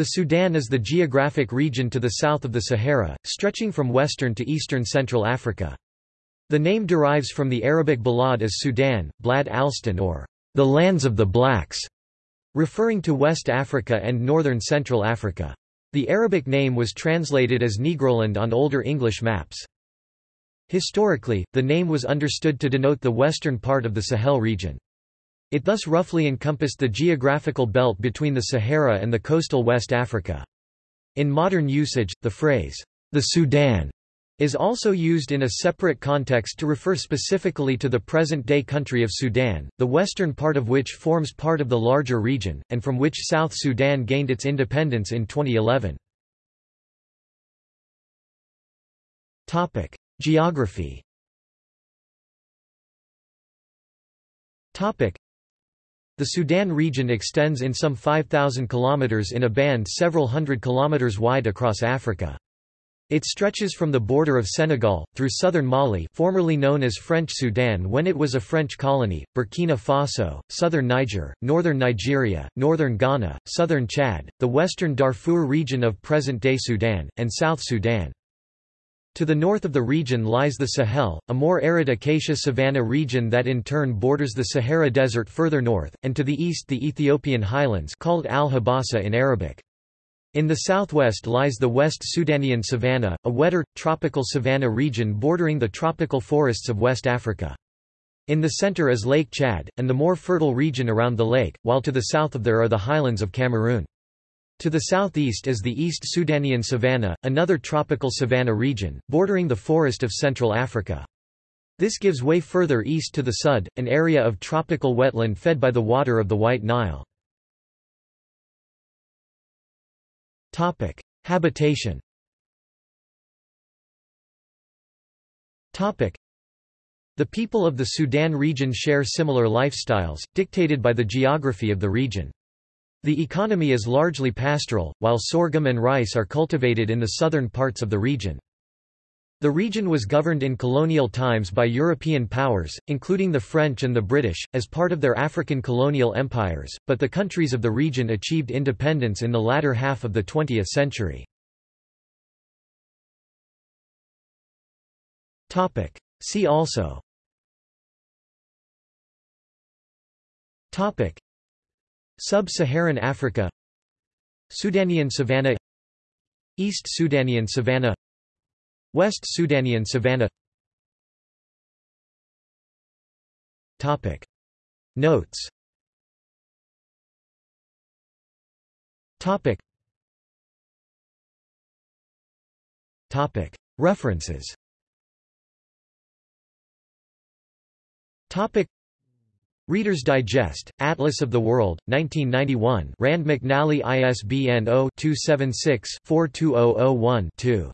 The Sudan is the geographic region to the south of the Sahara, stretching from western to eastern Central Africa. The name derives from the Arabic balad as Sudan, Blad Alston or the lands of the blacks, referring to West Africa and northern Central Africa. The Arabic name was translated as Negroland on older English maps. Historically, the name was understood to denote the western part of the Sahel region. It thus roughly encompassed the geographical belt between the Sahara and the coastal West Africa. In modern usage, the phrase, the Sudan, is also used in a separate context to refer specifically to the present-day country of Sudan, the western part of which forms part of the larger region, and from which South Sudan gained its independence in 2011. Geography the Sudan region extends in some 5,000 kilometers in a band several hundred kilometers wide across Africa. It stretches from the border of Senegal, through southern Mali formerly known as French Sudan when it was a French colony, Burkina Faso, southern Niger, northern Nigeria, northern Ghana, southern Chad, the western Darfur region of present-day Sudan, and South Sudan. To the north of the region lies the Sahel, a more arid acacia savanna region that in turn borders the Sahara Desert further north, and to the east the Ethiopian highlands called al-Habasa in Arabic. In the southwest lies the West Sudanian savanna, a wetter, tropical savanna region bordering the tropical forests of West Africa. In the center is Lake Chad, and the more fertile region around the lake, while to the south of there are the highlands of Cameroon. To the southeast is the East Sudanian savanna, another tropical savanna region, bordering the forest of Central Africa. This gives way further east to the Sud, an area of tropical wetland fed by the water of the White Nile. Habitation The people of the Sudan region share similar lifestyles, dictated by the geography of the region. The economy is largely pastoral, while sorghum and rice are cultivated in the southern parts of the region. The region was governed in colonial times by European powers, including the French and the British, as part of their African colonial empires, but the countries of the region achieved independence in the latter half of the 20th century. See also Sub-Saharan Africa Sudanian savanna East Sudanian savanna West Sudanian savanna Topic. Notes. Topic. Topic. References. Topic Reader's Digest, Atlas of the World, 1991 Rand McNally ISBN 0-276-42001-2.